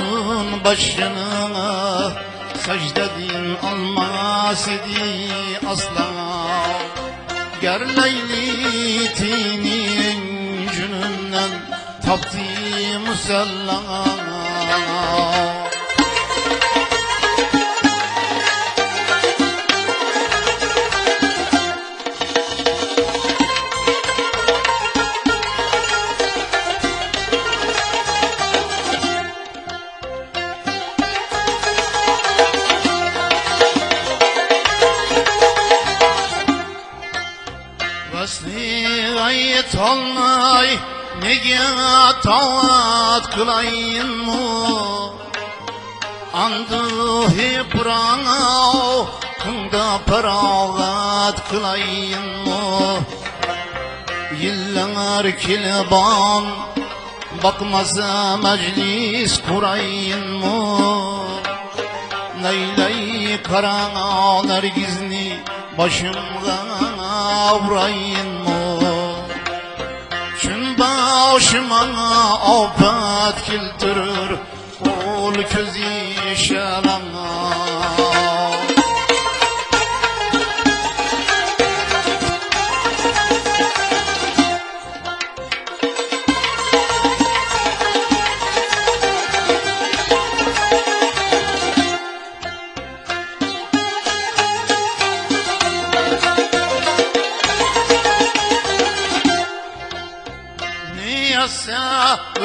Mecnun başını secdedin almaz idi asla. Ger Leyli tinin cününden tapti musalla olmay Nege tavat kılayın mu Andı hiprana Kında paravat kılayın mu Yıllar kilban Bakmasa meclis kurayın mu Neyley karana nergizni başımda vurayın başıma afet kiltirir ol közü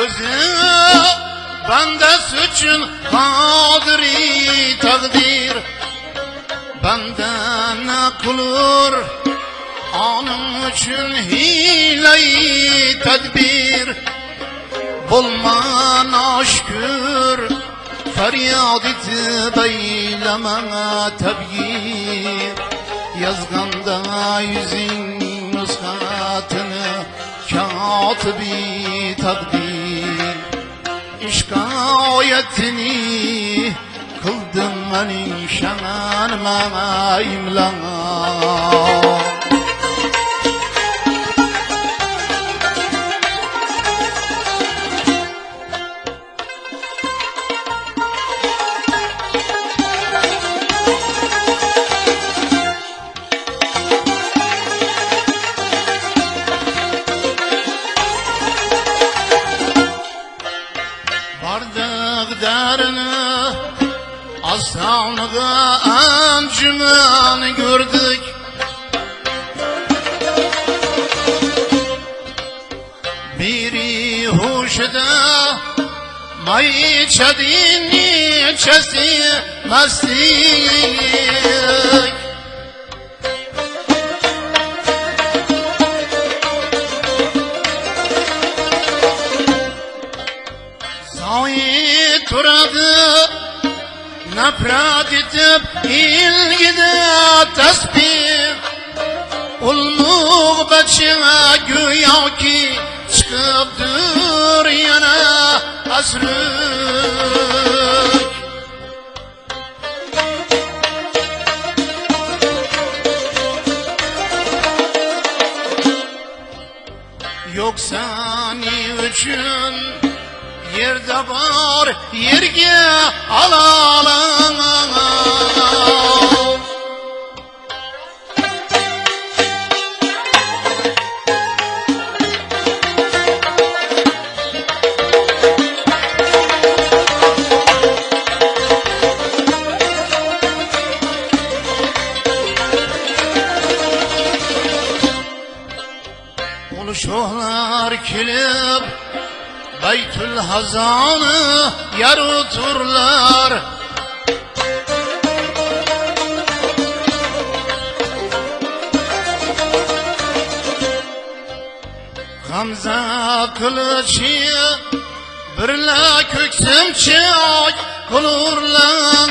özü bende suçun kadri takdir. Benden ne kulur Anım için hileyi tedbir. Bulman aşkür Feryat eti beyleme tebgir. Yazganda yüzün nuskatını Katibi takdir İşkayetini Kıldım benim şanıma imlana ancımını gördük. Biri huşda May içedin içesi mestik Sahi turadı Nefret edip ilgide tesbih Ulmuğ beçine güya ki Çıkıptır yana asrık Yoksa ni üçün Yerde var yerge alalım Oluşuhlar kilip Beytül Hazanı yaruturlar Hamza kılıcı birla köksüm çay kılurlar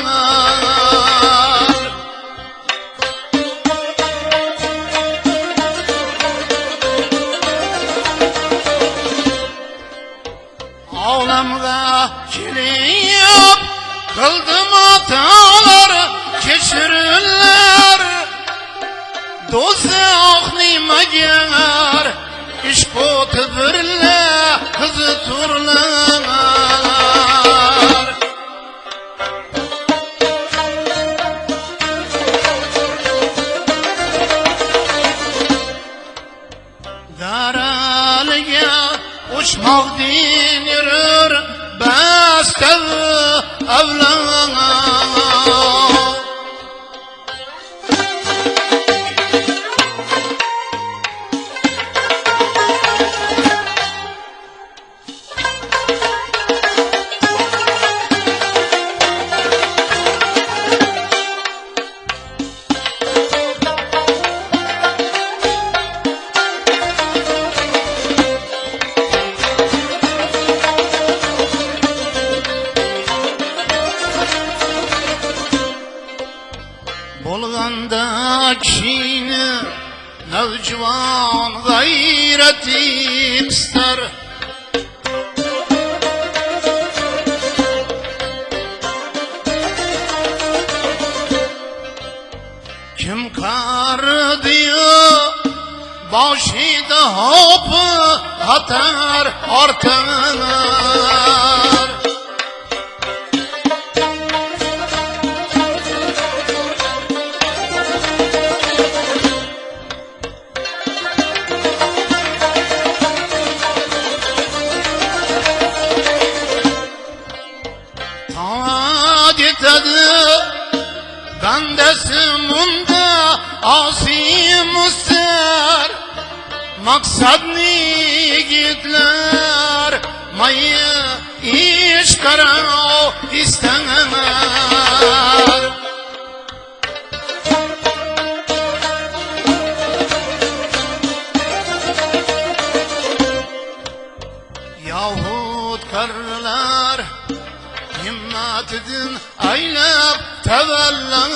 Bolganda kişini Nevcivan gayreti ister. Kim kar diyor Başida hopı atar artar Maksad gitler Mayı iş kara istener Yahut karlar himmetidin aylab tevellan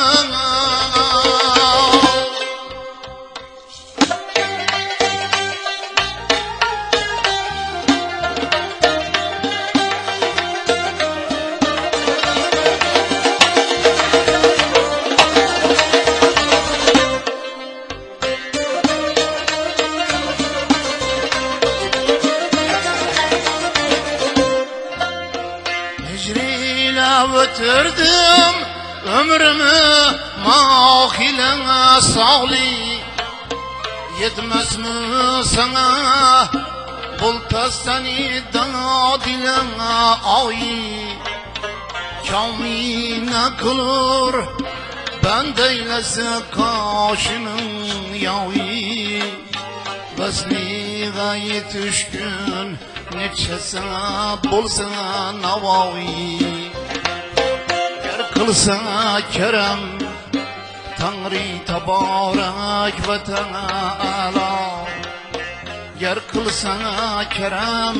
sağli Yetmez mi sana? Bultasani dana dilene ay. Kamine kılır? Ben deylese kaşının yavi Vesli gayet düşkün Neçesine bulsana navavi Yer kılsana kerem تنری تبارک و تعالا یر کل سنا کرم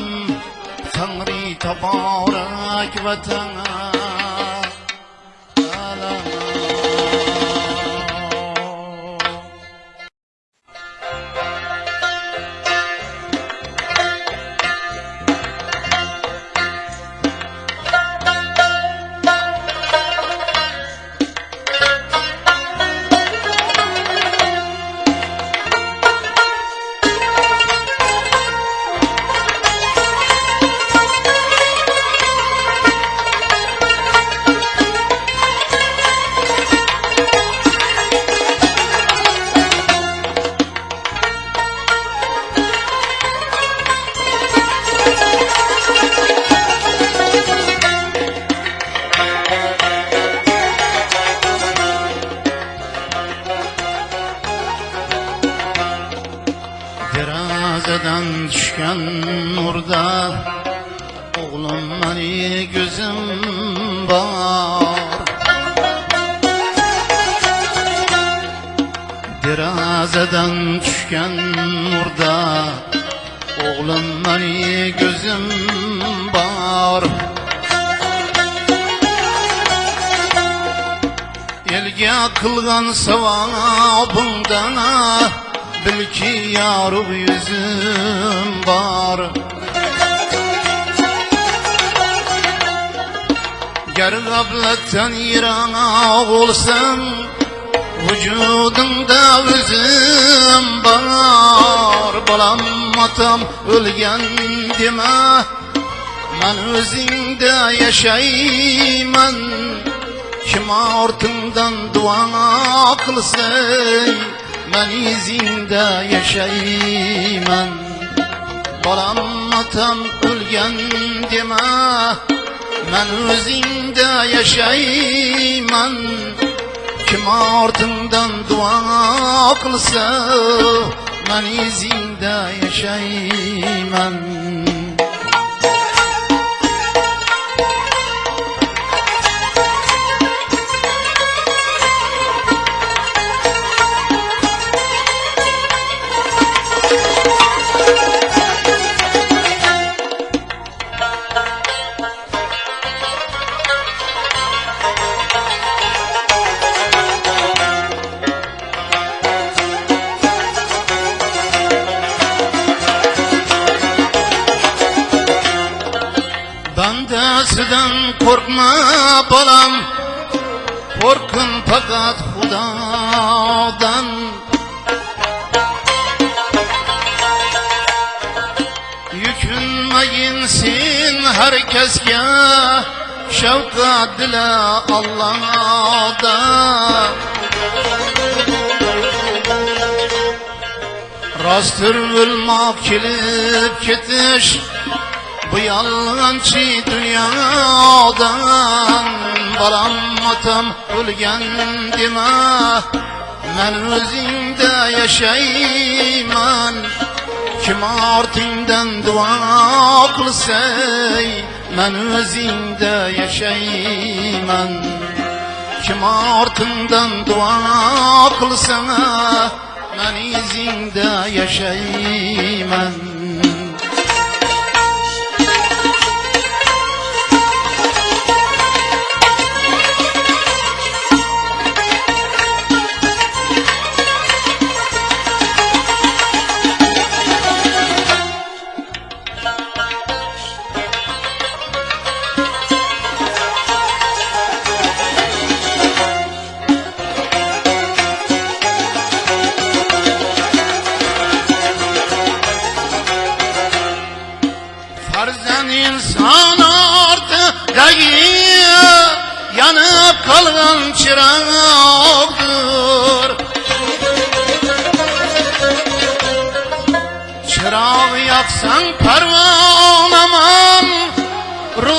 تنری تبارک و Bil ki yarı yüzüm var. Ger gabletten yirana olsam Vücudumda üzüm var. Balam atam ölgen deme Ben özünde yaşayman Kim ortungdan dua kılsay Ben izinde yaşayman Bolam otam o'lgan dema Men o'zingda yashayman Kim ortimdan duo qilsa Men izingda yashayman Dila Allohdan Rostdir o'lmoq kelib ketish Bu yalğancı dünyadan. Balam otam ölgen deme Men özümde yaşayman Kim artingdan dua qilsay Men özümde yaşayman Kim artingdan dua qilsa Men izingda yaşayman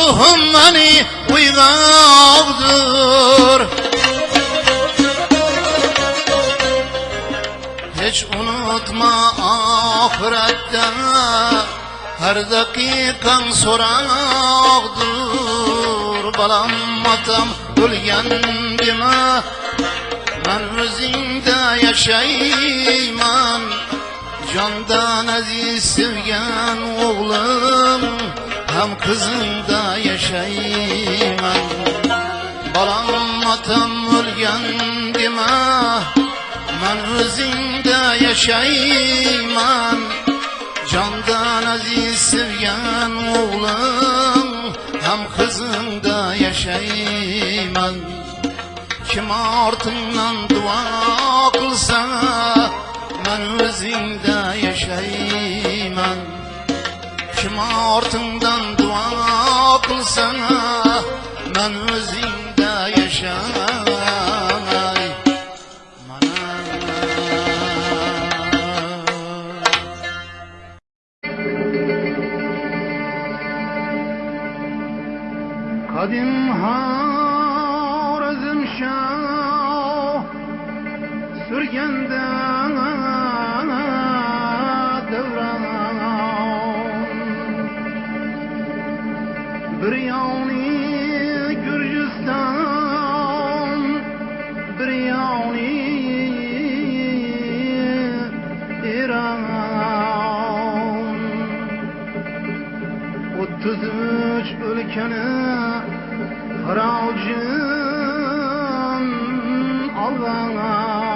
ruhim mani uyg'oqdir Hiç unutma ahiretте Her dakikan sorakdır Balam atam ölgen deme Ben özünde yaşayman Candan aziz sevgen oğlum Hem kızında yaşayman Balam atam ölgen deme Ben özünde yaşayman Candan aziz sevgen oğlum Hem kızında yaşayman Kim artından dua kılsa Ben özünde yaşayman Kim artından dua kılsa Ben özünde yaşayman Kadim Harazm 33 ülkeni haracın Allah'ım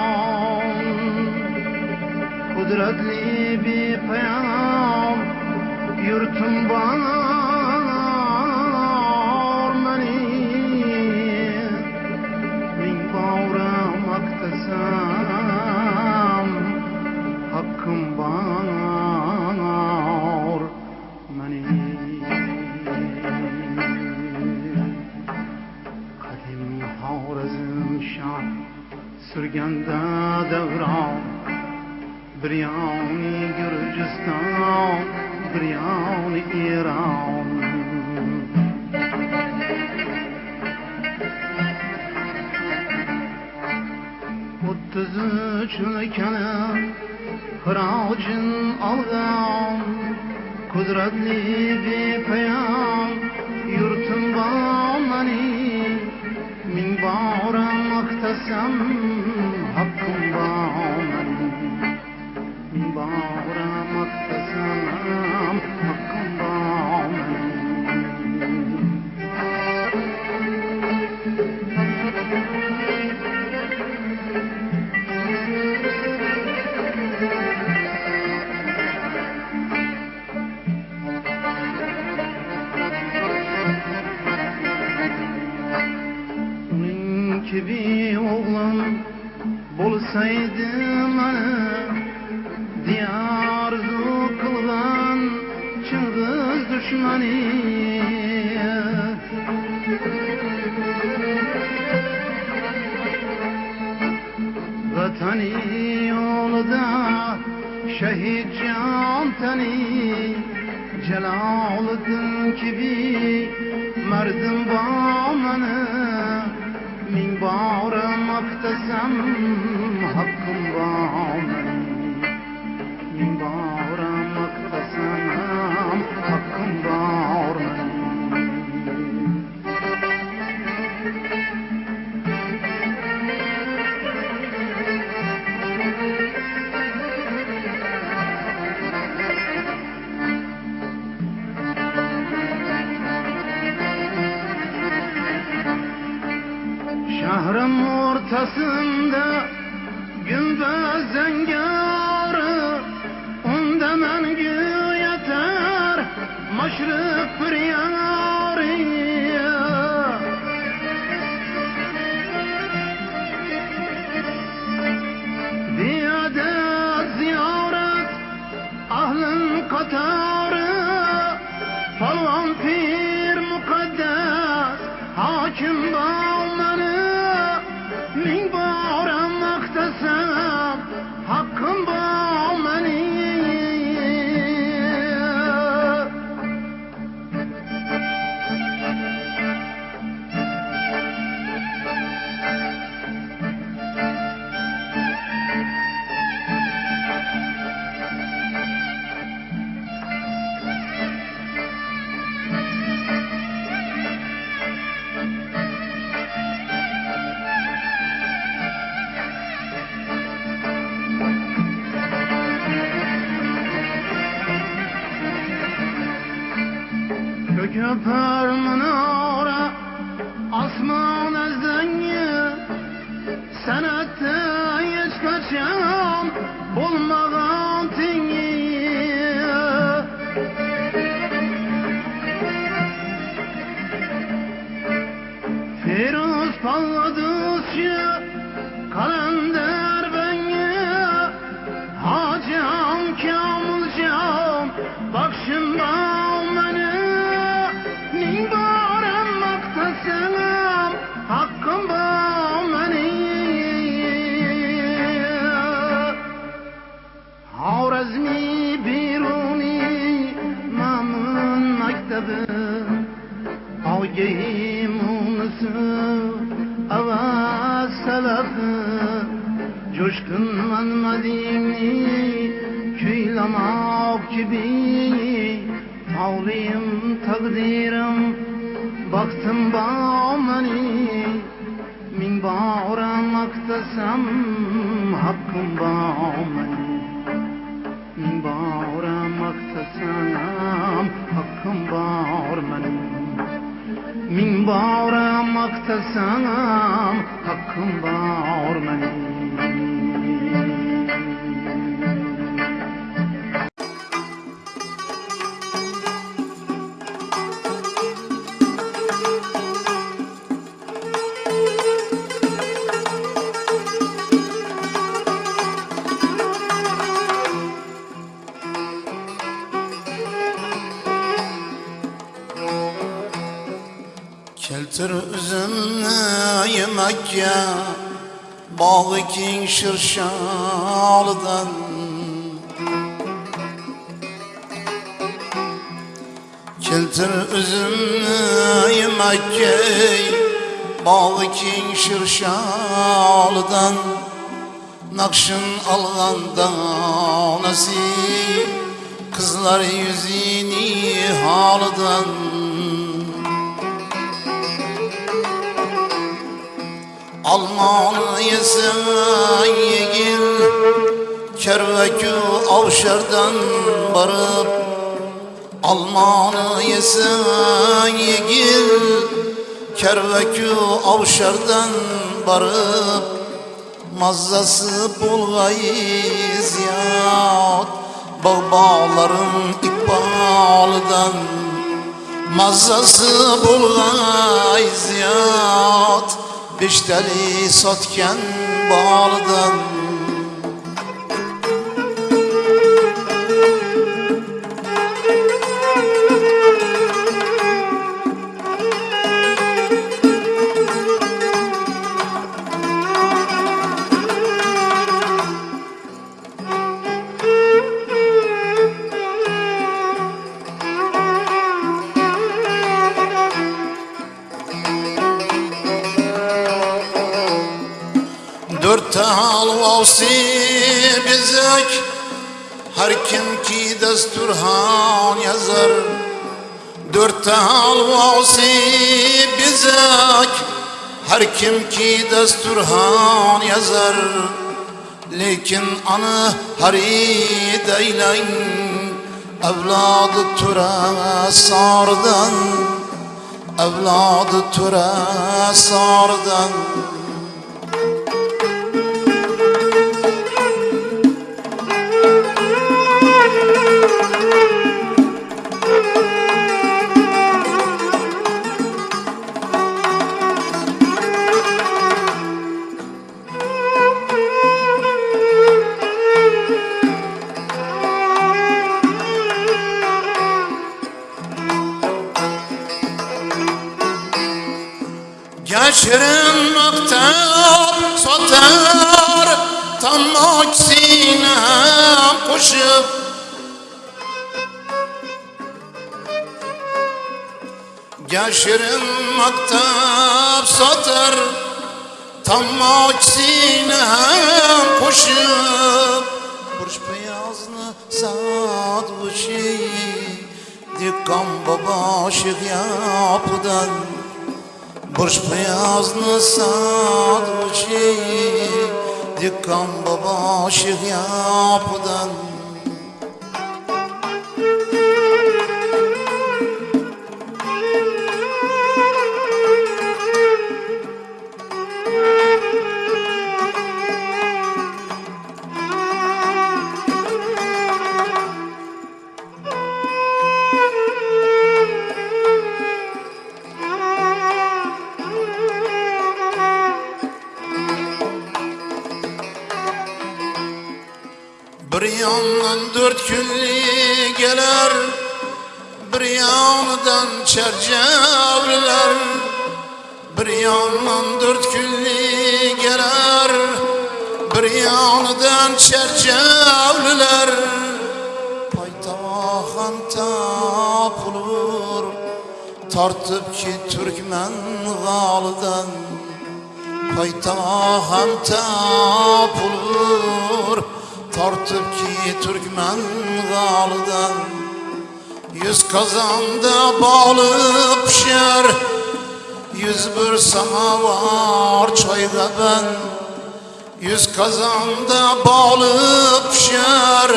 Kudretli bir peyam yurtum bana. yanda davron bir yoni gurjiston bir yoni eron o'ttiz uchni kalam hirojin olgan qudratli bepoyon yurtim bor mening bağıram aktasam Hakkım Bulsaydı bana Diyarzu kılgan Çılgız düşmanı Vatani yolda Şehit can tani Celaleddin gibi Merdim bağmanı Min bağrım aktasam Hakkım bağmanı Şehrin ortasında gümböz zengarı asman ezdengi Senette hiç kaçan bulmadan tingi. Firuz palladıkça mektebi Ağgeyim unusu avaz selafı Coşkun manmadini kuylamak gibi. Tavliyim takdirim baktım bağmani Min bağıram aktasam hakkım bağmani Min bağıram aktasam hakkım bağırmani Min bağıram aktasam hakkım bağırmani Keltir üzümni yemekka Bağı keng şirşalidan Keltir üzümni yemekkey Bağlı king şirşalıdan Nakşın alganda nasip Kızlar yüzini halıdan Almanı yesen yegil Kervekü avşardan barıp Almanı yesen yegil Kervekü avşardan barıp Mazzası bulgay ziyad Bağ bağların ikbalıdan Mazzası bulgay ziyad Beşteli satken bağlıdan halvası bizek Her kim ki desturhan yazar. Lekin anı harid eylen Evladı tura sardan. Evladı tura sardan Geçirin mektep satar. Tam aksine koşup Burç beyazını saat bu şeyi Dikkan baba şık yapıdan. Burç beyazını sadıçı Dikkan baba şık yapıdan çerçevler Bir yandan dört külli gelir Bir yandan çerçevler Paytahan tapılır Tartıp ki Türkmen galıdan Paytahan tapılır Tartıp ki Türkmen galıdan Yüz kazanda bağlı pişer Yüz bir samavar çayda ben. Yüz kazanda bağlı pişer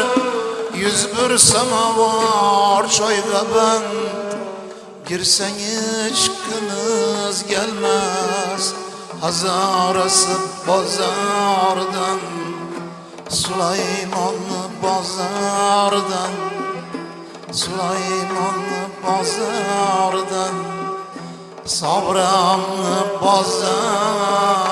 Yüz bir samavar çayda ben. Girsen çıkınız gelmez Hazarası bazardan Süleymanlı bazardan Süleymanlı bazardan Sabranlı bazardan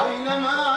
أينما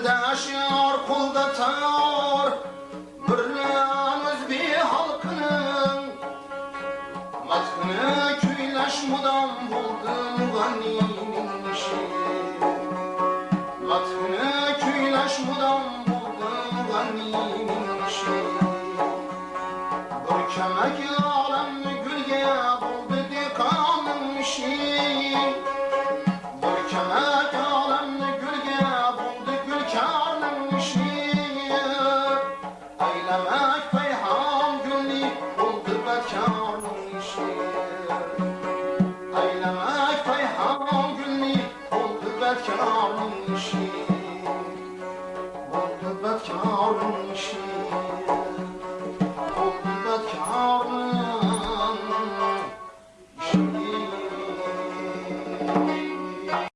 Dilde şar kulda